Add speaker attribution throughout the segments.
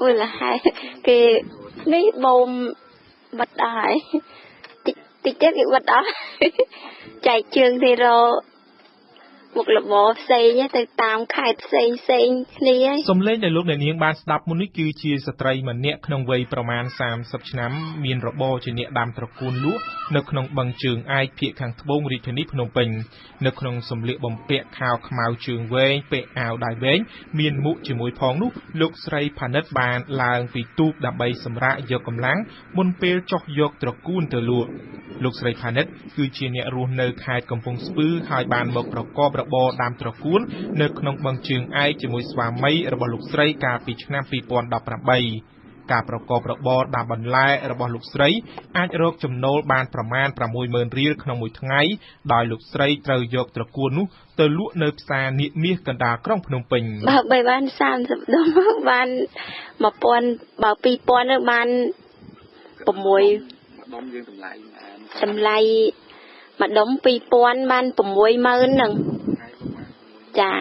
Speaker 1: មូលហេតុគេនេះបូមបិទអស់ហើយតិចតិចទៀតគេបិទអស់ចែកជើងទៅរក មុខរបរផ្សេងទៅតាមខេត្តផ្សេងផ្សេងគ្នា
Speaker 2: សំឡេងដែលលោកអ្នកនាងបានស្ដាប់មុននេះគឺជាស្ត្រីម្នាក់ក្នុងវ័យប្រមាណ30ឆ្នាំមានរបរជាអ្នកដាំត្រកួនលក់នៅក្នុងបឹងជើងឯកភៀកខាងត្បូងរាជធានីភ្នំពេញនៅក្នុងសម្លៀកបំពាក់ខោខ្មៅជើងវែងពាក់អាវដៃវែងមានមុខជាមួយផងនោះលោកស្រីផានិតបានឡើងពីទូកដើម្បីសម្រាកយកកម្លាំងមុនពេលចុះយកត្រកួនទៅលក់លោកស្រីផានិតគឺជាអ្នករស់នៅខេត្តកំពង់ស្ពឺហើយបានមកប្រកបរបរដាំត្រកួននៅក្នុងបឹងជើងឯកជាមួយស្វាមីរបស់លោកស្រីកាលពីឆ្នាំ2018ការប្រកបរបរដាំបន្លែរបស់លោកស្រីអាចរកចំណូលបានប្រមាណ60000រៀលក្នុងមួយថ្ងៃដោយលោកស្រីត្រូវយកត្រកួននោះទៅលក់នៅផ្សារនៀកមាសកណ្ដាលក្រុងភ្នំពេញ
Speaker 1: បើបីបាន30ដុំបាន1000បើ2000ទៅបាន6ដុំយើងតម្លៃតម្លៃមួយដុំ2000បាន60000ហ្នឹង ចា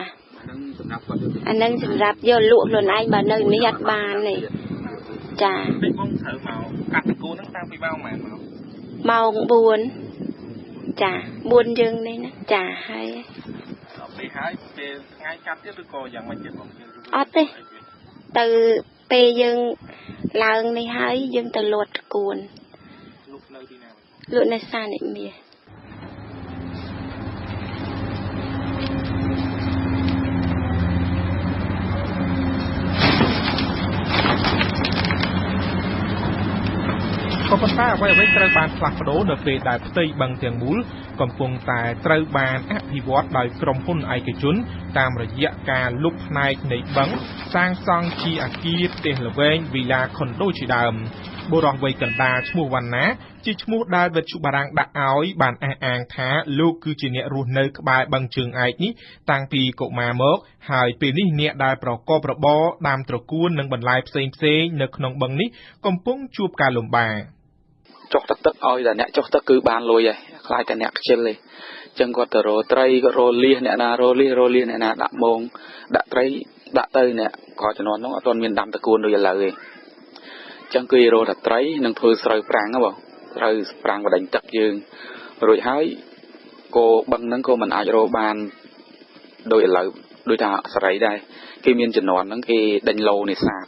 Speaker 1: អានឹងសម្រាប់យកលក់ខ្លួនឯងបើនៅនេះអត់បានទេចា
Speaker 2: ដូចបងត្រូវមកកាត់តកូនហ្នឹងតាំងពីម៉ោងម៉ែមក
Speaker 1: ម៉ោង4ចា4យើងនេះណាចាហើយ
Speaker 2: អត់ទេហើយពេលថ្ងៃកាត់ទៀតឬក៏យ៉ាងម៉េចទៀតបង
Speaker 1: អត់ទេទៅពេលយើងឡើងនេះហើយយើងទៅលត់គួន
Speaker 2: លក់នៅទីណា
Speaker 1: លក់នៅសានិមាស
Speaker 2: ក៏ប៉ុន្តែអ្វីអ្វីត្រូវបានផ្លាស់ប្ដូរនៅពេលដែលផ្ទៃបឹងទាំងមូល កំពុងតែត្រូវបានអភិវឌ្ឍដោយក្រុមហ៊ុនឯកជន តាមរយៈការលុបផ្នែកនៃបឹងសាងសង់ជាអគារផ្ទះល្វែងវីឡាខុនដូជាដើមបុរសវ័យកណ្ដាលឈ្មោះវណ្ណាជាឈ្មោះដែលវិទ្យុបារាំងដាក់ឲ្យបានអះអាងថាលោកគឺជាអ្នករស់នៅក្បែរបឹងជើងឯកនេះតាំងពីកុមារមកហើយពេលនេះអ្នកដែលប្រកបរបរដាំត្រកួននិងបន្លែផ្សេងៗនៅក្នុងបឹងនេះកំពុងជួបការលំបាក
Speaker 3: ចុះទឹកទឹកឲ្យតែអ្នកចុះទឹកគឺបានលុយហើយខ្លាចតែអ្នកខ្ជិលទេចឹងគាត់ទៅរកត្រីគាត់រកលៀសអ្នកណារកលៀសរកលៀសអ្នកណាដាក់មងដាក់ត្រីដាក់ទៅអ្នកក៏ជំនាន់នោះអត់ទាន់មានដាំតកួនដូចឥឡូវទេចឹងគឺរកតែត្រីនិងធ្វើស្រូវប្រាំងហ៎បងស្រូវប្រាំងបដិញទឹកយើងរួចហើយគោបឹងហ្នឹងក៏មិនអាចរកបានដូចឥឡូវដូចថាសរីដែរគេមានជំនាន់ហ្នឹងគេដេញលោនេសាទ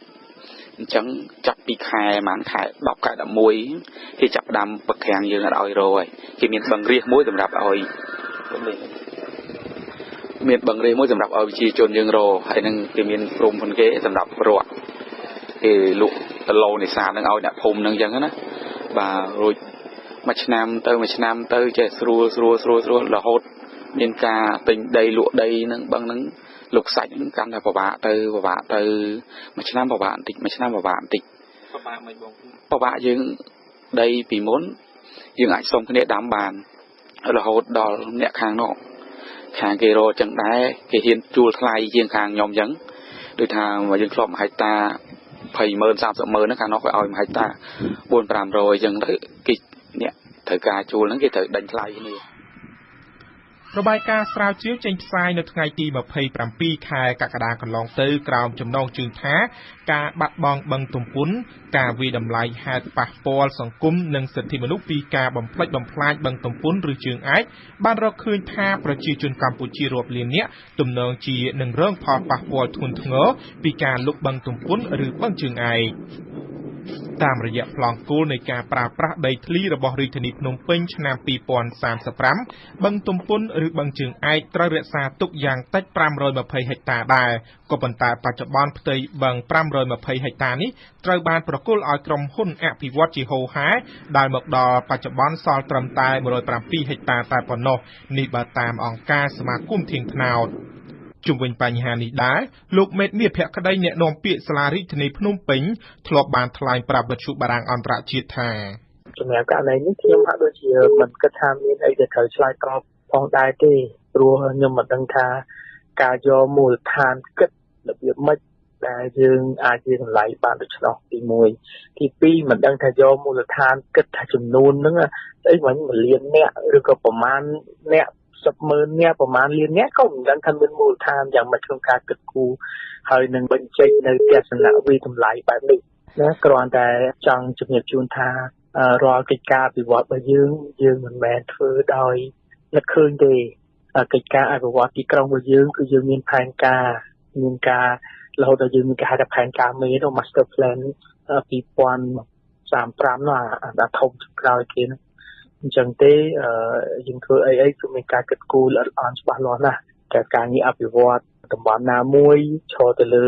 Speaker 3: អញ្ចឹងចាប់ពីខែប្រហែលខែ10ខែ11គេចាប់ផ្ដើមបកាំងយើងអត់ឲ្យរហើយគេមានបឹងរាសមួយសម្រាប់ឲ្យមានបឹងរាសមួយសម្រាប់ឲ្យប្រជាជនយើងរហើយនឹងគេមានក្រុមហ៊ុនគេសម្រាប់រត់គេលក់ដឡូនេសាទនឹងឲ្យអ្នកភូមិនឹងអញ្ចឹងណាបាទរួចមួយឆ្នាំទៅមួយឆ្នាំទៅចេះស្រួលស្រួលស្រួលស្រួលរហូតមានការទិញដីលក់ដីនឹងបឹងនឹង លោកសាច់ហ្នឹងកាន់តែពិបាកទៅពិបាកទៅមួយឆ្នាំពិបាកបន្តិចមួយឆ្នាំពិបាកបន្តិច
Speaker 2: ពិបាកមិនបង
Speaker 3: ពិបាកយើងដីពីមុនយើងអាចសុំគ្នាដាំបានរហូតដល់អ្នកខាងនោះខាងគេរកចឹងដែរគេហ៊ានជួលថ្លៃជាងខាងខ្ញុំចឹងដូចថាមកយើងធ្លាប់មួយហិកតា20ម៉ឺន30ម៉ឺនហ្នឹងខាងនោះគេឲ្យមួយហិកតា4 500អញ្ចឹងទៅគេអ្នកត្រូវការជួលហ្នឹងគេត្រូវដេញថ្លៃគ្នា
Speaker 2: របាយការណ៍ស្រាវជ្រាវចេញផ្សាយនៅថ្ងៃទី27ខែកក្កដាកន្លងទៅក្រោមចំណងជើងថាការបាត់បង់បឹងទំពុន ការវិតម្លៃហេតុប៉ះពាល់សង្គមនិងសិទ្ធិមនុស្សពីការបំផ្លិចបំផ្លាញបឹងទំពុនឬជើងឯកបានរកឃើញថាប្រជាជនកម្ពុជារាប់លាននាក់ទំនងជានឹងរងផលប៉ះពាល់ធ្ងន់ធ្ងរពីការលុបបឹងទំពុនឬបឹងជើងឯក តាមរយៈប្លង់គោលនៃការប្រើប្រាស់ដីធ្លីរបស់រាជធានីភ្នំពេញឆ្នាំ2035បឹងទំពុនឬបឹងជើងឯកត្រូវរក្សាទុកយ៉ាងតិច520ហិកតាដែរក៏ប៉ុន្តែបច្ចុប្បន្នផ្ទៃបឹង520ហិកតានេះត្រូវបានប្រគល់ឲ្យក្រុមហ៊ុនអភិវឌ្ឍជាហូរហែដែលមកដល់បច្ចុប្បន្នសល់ត្រឹមតែ107ហិកតាតែប៉ុណ្ណោះនេះបើតាមអង្គការសមាគមធៀងថ្នោត ជុំវិញបញ្ហានេះដែរលោកមេតមាសភក្តីអ្នកនាំពាក្យសាលារាជធានីភ្នំពេញធ្លាប់បានថ្លែងប្រាប់វិទ្យុបារាំងអន្តរជាតិថា
Speaker 4: សម្រាប់ករណីនេះខ្ញុំហាក់ដូចជាមិនគិតថាមានអីដែលត្រូវឆ្លើយតបផងដែរទេព្រោះខ្ញុំមិនដឹងថាការយកមូលដ្ឋានគិតរបៀបម៉េចដែលយើងអាចជាតម្លៃបានដូច្នោះទី1ទី2មិនដឹងថាយកមូលដ្ឋានគិតថាចំនួនហ្នឹងស្អីមិញមួយលានអ្នកឬក៏ប្រមាណអ្នក 10ម៉ឺនអ្នកប្រហែលលានអ្នកក៏មិនដឹងថាមានមូលដ្ឋានយ៉ាងម៉េចក្នុងការគិតគូរហើយនឹងបញ្ចេញនៅទស្សនវិតម្លៃបែបនេះណាគ្រាន់តែចង់ជំរាបជូនថារាល់កិច្ចការអភិវឌ្ឍរបស់យើងយើងមិនមែនធ្វើដោយនឹកឃើញទេកិច្ចការអភិវឌ្ឍទីក្រុងរបស់យើងគឺយើងមានផែនការមានការរហូតដល់យើងមានគេហៅថាផែនការមេនោះ Master Plan 2035នោះអាធំក្រោយគេនោះ អញ្ចឹងទេយើងធ្វើអីអីគឺមានការគិតគូរល្អិតល្អន់ច្បាស់លាស់ណាស់តែការងារអភិវឌ្ឍតំបន់ណាមួយឈរទៅលើ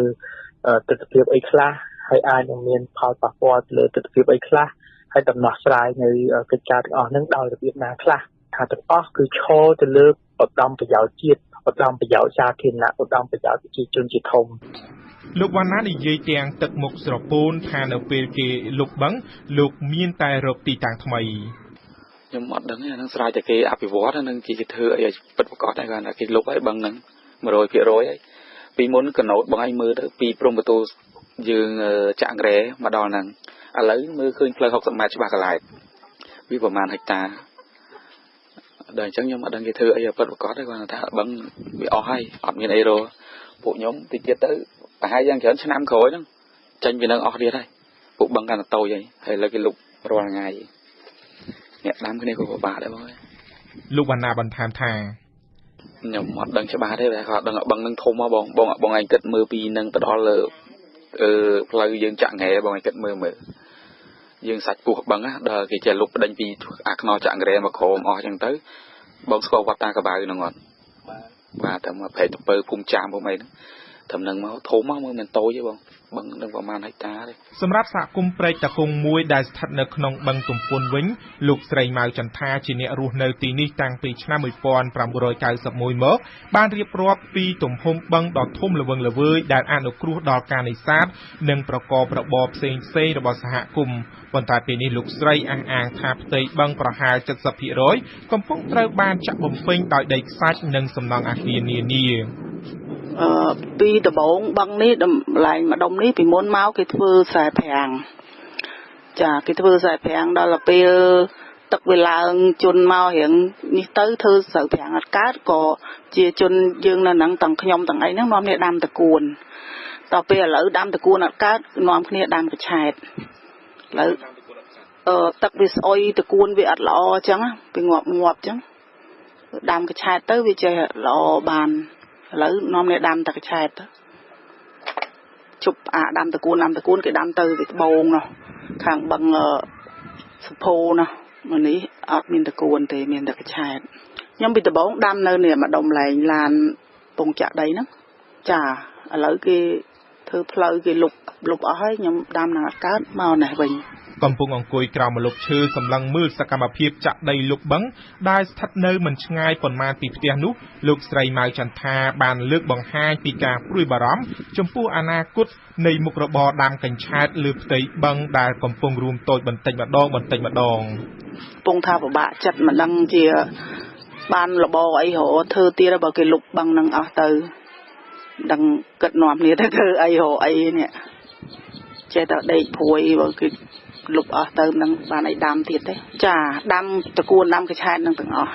Speaker 4: ទស្សនវិជ្ជាអីខ្លះហើយអាចនឹងមានផលប៉ះពាល់ទៅលើទស្សនវិជ្ជាអីខ្លះហើយដំណោះស្រាយនៅកិច្ចការទាំងអស់ហ្នឹងដោយរបៀបណាខ្លះថាទាំងអស់គឺឈរទៅលើឧត្តមប្រយោជន៍ជាតិឧត្តមប្រយោជន៍សាធារណៈឧត្តមប្រយោជន៍ប្រជាជនជាធំ
Speaker 2: លោកវណ្ណានិយាយទាំងទឹកមុខស្រពោនថានៅពេលគេលុបបឹងលោកមានតែរកទីតាំងថ្មី
Speaker 3: ខ្ញុំអត់ដឹងទេហ្នឹងស្រ័យតែគេអភិវឌ្ឍហ្នឹងគេធ្វើអីឲ្យពិតប្រាកដដែរគាត់ថាគេលុបហើយបឹងហ្នឹង100%ហើយពីមុនកណូតបងឯងមើលទៅពីព្រំប្រទូយើងចាក់ក្រែមកដល់ហ្នឹងឥឡូវមើលឃើញផ្លូវ60ម៉ែត្រច្បាស់កន្លែងវាប្រហែលហិកតាដល់អញ្ចឹងខ្ញុំអត់ដឹងគេធ្វើអីពិតប្រាកដទេគាត់ថាបឹងវាអស់ហើយអត់មានអីរពួកខ្ញុំតិចទៀតទៅប្រហែលយ៉ាងច្រើនឆ្នាំក្រោយហ្នឹងចាញ់ពីនឹងអស់ទៀតហើយពួកបឹងកាន់តែតូចហើយហើយឥឡូវគេលុបរាល់ថ្ងៃ អ្នកដាំគ្នាក៏ពិបាកដែរបង
Speaker 2: លោកវណ្ណាបន្ថែមថា
Speaker 3: ខ្ញុំអត់ដឹងច្បាស់ទេតែគាត់ដឹងបឹងនឹងធំមកបងបងបងឯងគិតមើលពីនឹងទៅដល់លើអឺផ្លូវយើងចាក់ងែបងឯងគិតមើលមើលយើងសាច់ពោះបឹងណាដល់គេចេះលុបបដិញពីអាខ្នោចាក់ងែមកក្រោមអស់អញ្ចឹងទៅបងស្គាល់វត្តតាកបៅហ្នឹងអត់បាទតែមកប្រែទៅពើភូមិចាមភូមិអីហ្នឹងត្រឹមនឹងមកធំមកមើលមិនតូចទេបង បឹងនឹងប្រហែលហិកតាទេ
Speaker 2: សម្រាប់សហគមន៍ព្រែកតាគងមួយដែលស្ថិតនៅក្នុងបឹងទំពុនវិញលោកស្រីម៉ៅចន្ទាជាអ្នករស់នៅទីនេះតាំងពីឆ្នាំ1991មកបានរៀបរាប់ពីទំហំបឹងដ៏ធំល្វឹងល្វើយដែលអនុគ្រោះដល់ការនេសាទនិងប្រកបរបរផ្សេងផ្សេងរបស់សហគមន៍ប៉ុន្តែពេលនេះលោកស្រីអះអាងថាផ្ទៃបឹងប្រហែល70%កំពុងត្រូវបានចាក់បំពេញដោយដីខ្សាច់និងសំណង់អាគារនានា
Speaker 5: អឺ ពីដំបងបឹងនេះតម្លែងម្ដុំនេះពីមុនមកគេធ្វើខ្សែប្រាំងចាគេធ្វើខ្សែប្រាំងដល់ពេលទឹកវាឡើងជន់មករៀងនេះទៅធ្វើស្រូវប្រាំងអត់កើតក៏ជាជនយើងនៅហ្នឹងទាំងខ្ញុំទាំងអីហ្នឹងនាំគ្នាដាំតកួនតទៅពេលឥឡូវដាំតកួនអត់កើតនាំគ្នាដាំកឆែតឥឡូវអឺទឹកវាស្អុយតកួនវាអត់ល្អអញ្ចឹងវាងាប់ងាប់អញ្ចឹងដាំកឆែតទៅវាចេះល្អបាន ឥឡូវនាំគ្នាដាំតែកឆែតជប់អាដាំតកូនដាំតកូនគេដាំទៅវាត្បូងនោះខាងបឹងសុភោនោះមកនេះអត់មានតកូនទេមានតែកឆែតខ្ញុំពីដំបងដាំនៅនេះម្ដុំឡែងឡានពងចាក់ដីហ្នឹងចាឥឡូវគេ ធ្វើផ្លូវគេលុបលុបអស់ហើយខ្ញុំដាំនឹងអត់កើតមកនេះវិញ
Speaker 2: កំពុងអង្គុយក្រោមម្លប់ឈើសម្លឹងមើលសកម្មភាពចាក់ដីលុបបឹងដែលស្ថិតនៅមិនឆ្ងាយប៉ុន្មានពីផ្ទះនោះលោកស្រីម៉ៅចន្ទថាបានលើកបង្ហាញពីការព្រួយបារម្ភចំពោះអនាគតនៃមុខរបរដាំកញ្ឆែតលើផ្ទៃបឹងដែលកំពុងរួមតូចបន្តិចម្ដងបន្តិចម្ដង
Speaker 5: កំពុងថាពិបាកចិត្តមិនដឹងជាបានរបរអីរកធ្វើទៀតបើគេលុបបឹងនឹងអស់ទៅ ដឹងគិតនាំគ្នាទៅធ្វើអីរកអីនេះចេះតែដេកព្រួយបើគឺលុបអស់ទៅនឹងបានអីដាំទៀតទេចាដាំតកួនដាំកឆែតនឹងទាំងអស់